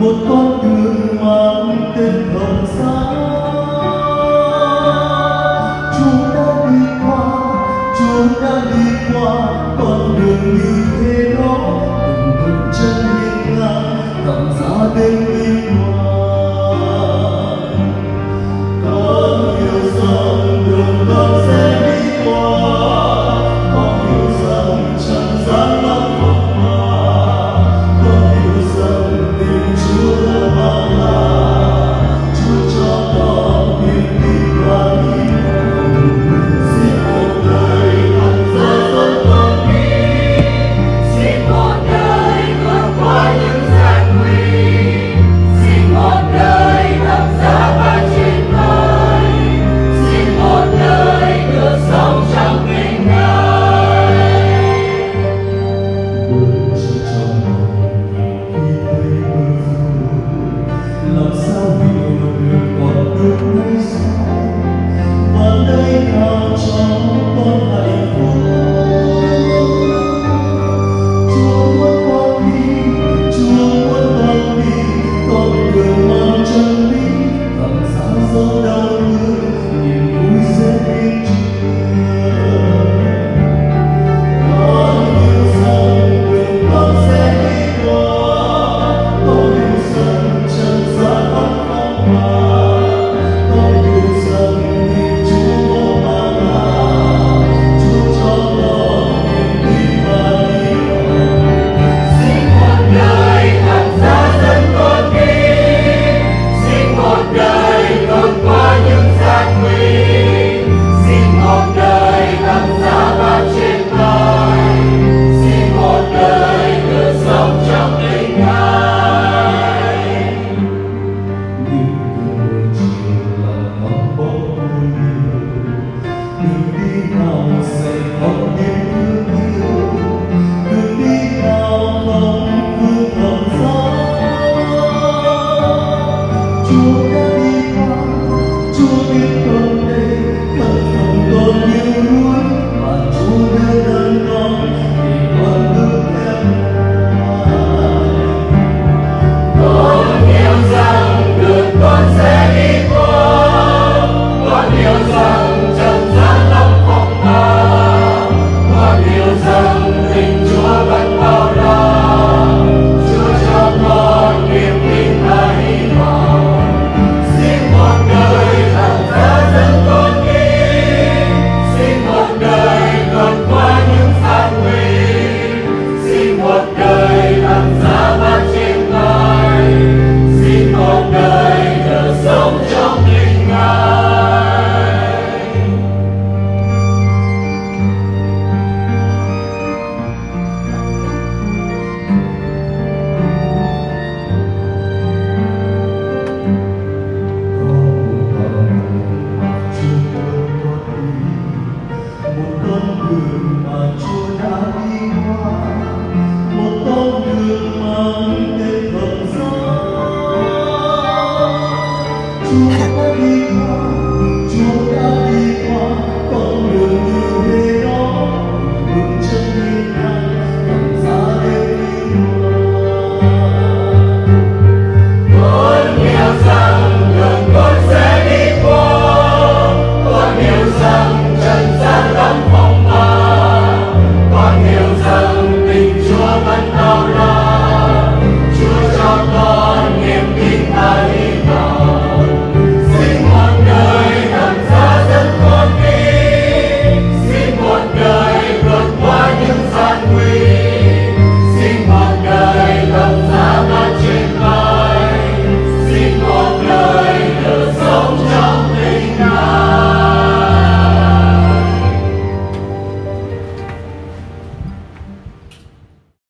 một con đường mang tên Hồng sáng